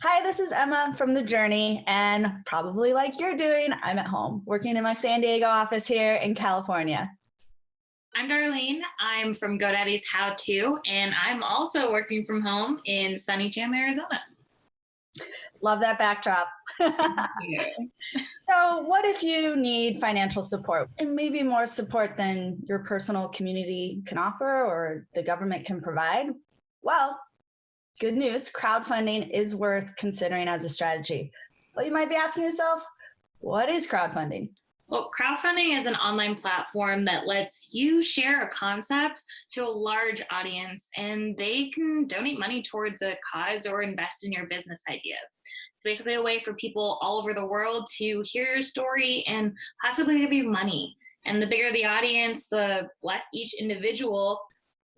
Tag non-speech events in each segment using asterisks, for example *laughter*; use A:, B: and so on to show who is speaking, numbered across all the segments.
A: Hi, this is Emma from The Journey, and probably like you're doing, I'm at home working in my San Diego office here in California.
B: I'm Darlene. I'm from GoDaddy's How To, and I'm also working from home in sunny Chandler, Arizona.
A: Love that backdrop. *laughs* so what if you need financial support and maybe more support than your personal community can offer or the government can provide? Well, good news, crowdfunding is worth considering as a strategy. But you might be asking yourself, what is crowdfunding?
B: Well, crowdfunding is an online platform that lets you share a concept to a large audience and they can donate money towards a cause or invest in your business idea. It's basically a way for people all over the world to hear your story and possibly give you money. And the bigger the audience, the less each individual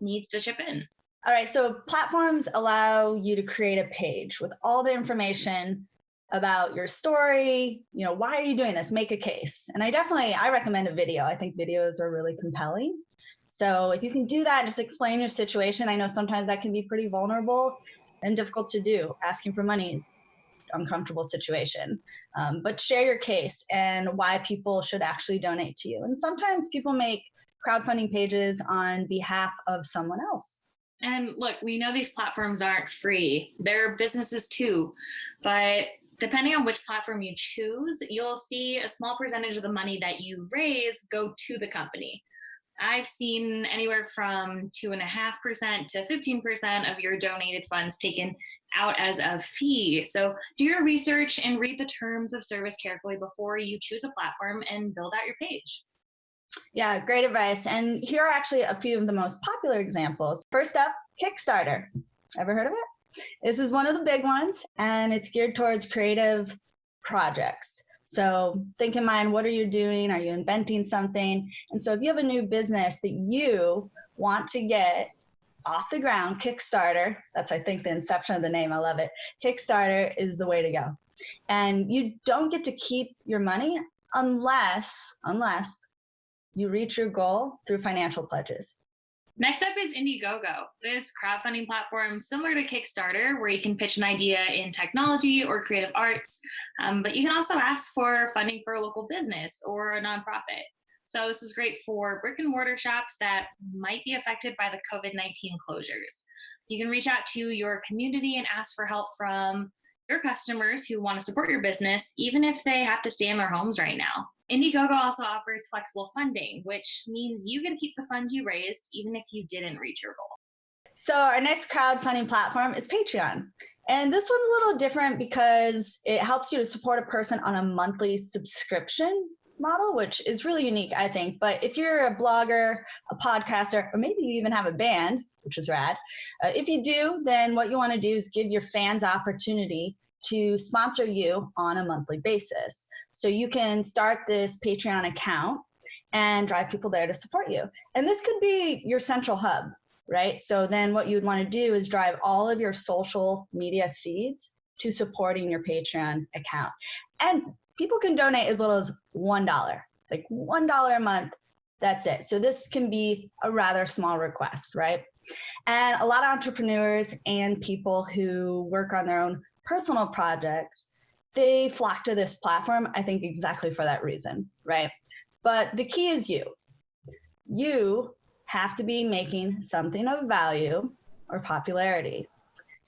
B: needs to chip in.
A: All right, so platforms allow you to create a page with all the information about your story, you know, why are you doing this? Make a case. And I definitely, I recommend a video. I think videos are really compelling. So if you can do that, just explain your situation. I know sometimes that can be pretty vulnerable and difficult to do. Asking for money is uncomfortable situation. Um, but share your case and why people should actually donate to you. And sometimes people make crowdfunding pages on behalf of someone else.
B: And look, we know these platforms aren't free. They're businesses too, but depending on which platform you choose, you'll see a small percentage of the money that you raise go to the company. I've seen anywhere from 2.5% to 15% of your donated funds taken out as a fee. So do your research and read the terms of service carefully before you choose a platform and build out your page.
A: Yeah, great advice. And here are actually a few of the most popular examples. First up, Kickstarter. Ever heard of it? This is one of the big ones, and it's geared towards creative projects. So think in mind, what are you doing? Are you inventing something? And so if you have a new business that you want to get off the ground, Kickstarter, that's I think the inception of the name, I love it. Kickstarter is the way to go. And you don't get to keep your money unless, unless you reach your goal through financial pledges.
B: Next up is Indiegogo. This crowdfunding platform similar to Kickstarter, where you can pitch an idea in technology or creative arts, um, but you can also ask for funding for a local business or a nonprofit. So this is great for brick and mortar shops that might be affected by the COVID-19 closures. You can reach out to your community and ask for help from your customers who want to support your business, even if they have to stay in their homes right now. Indiegogo also offers flexible funding, which means you to keep the funds you raised even if you didn't reach your goal.
A: So our next crowdfunding platform is Patreon. And this one's a little different because it helps you to support a person on a monthly subscription model, which is really unique, I think. But if you're a blogger, a podcaster, or maybe you even have a band, which is rad, uh, if you do, then what you want to do is give your fans opportunity to sponsor you on a monthly basis. So you can start this Patreon account and drive people there to support you. And this could be your central hub, right? So then what you would want to do is drive all of your social media feeds to supporting your Patreon account. And people can donate as little as $1, like $1 a month. That's it. So this can be a rather small request, right? And a lot of entrepreneurs and people who work on their own personal projects, they flock to this platform, I think exactly for that reason, right? But the key is you. You have to be making something of value or popularity.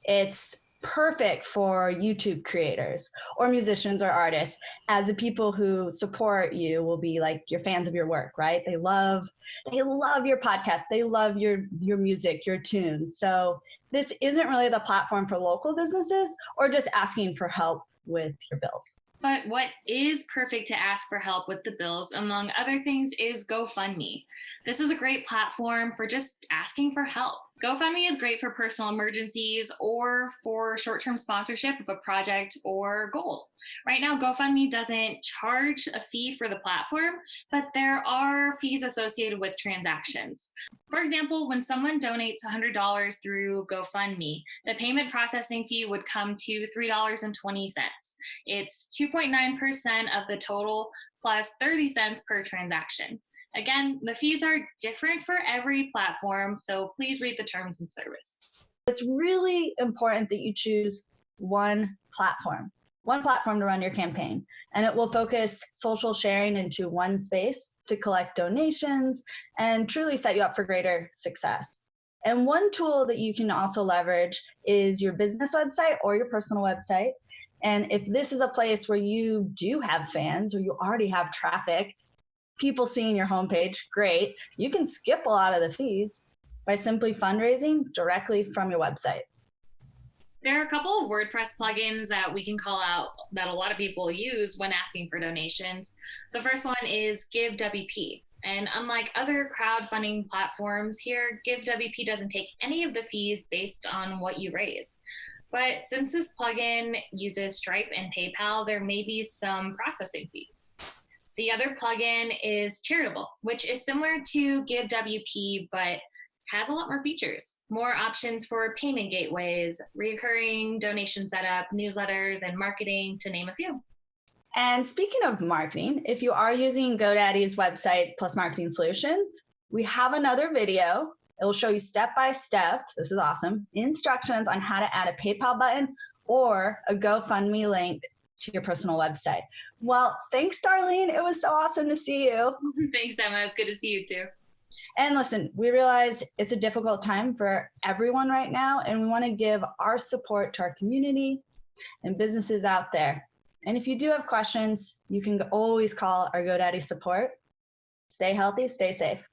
A: It's perfect for YouTube creators or musicians or artists as the people who support you will be like your fans of your work, right? They love, they love your podcast. They love your, your music, your tunes. So this isn't really the platform for local businesses or just asking for help with your bills.
B: But what is perfect to ask for help with the bills, among other things, is GoFundMe. This is a great platform for just asking for help. GoFundMe is great for personal emergencies or for short-term sponsorship of a project or goal. Right now, GoFundMe doesn't charge a fee for the platform, but there are fees associated with transactions. For example, when someone donates $100 through GoFundMe, the payment processing fee would come to $3.20. It's 2.9% of the total plus 30 cents per transaction. Again, the fees are different for every platform, so please read the terms and service.
A: It's really important that you choose one platform, one platform to run your campaign. And it will focus social sharing into one space to collect donations and truly set you up for greater success. And one tool that you can also leverage is your business website or your personal website. And if this is a place where you do have fans or you already have traffic, people seeing your homepage, great. You can skip a lot of the fees by simply fundraising directly from your website.
B: There are a couple of WordPress plugins that we can call out that a lot of people use when asking for donations. The first one is GiveWP. And unlike other crowdfunding platforms here, GiveWP doesn't take any of the fees based on what you raise. But since this plugin uses Stripe and PayPal, there may be some processing fees. The other plugin is Charitable, which is similar to GiveWP, but has a lot more features, more options for payment gateways, recurring donation setup, newsletters, and marketing, to name a few.
A: And speaking of marketing, if you are using GoDaddy's website plus marketing solutions, we have another video. It will show you step by step, this is awesome, instructions on how to add a PayPal button or a GoFundMe link to your personal website. Well, thanks, Darlene. It was so awesome to see you. *laughs*
B: Thanks, Emma. It's good to see you too.
A: And listen, we realize it's a difficult time for everyone right now, and we want to give our support to our community and businesses out there. And if you do have questions, you can always call our GoDaddy support. Stay healthy, stay safe.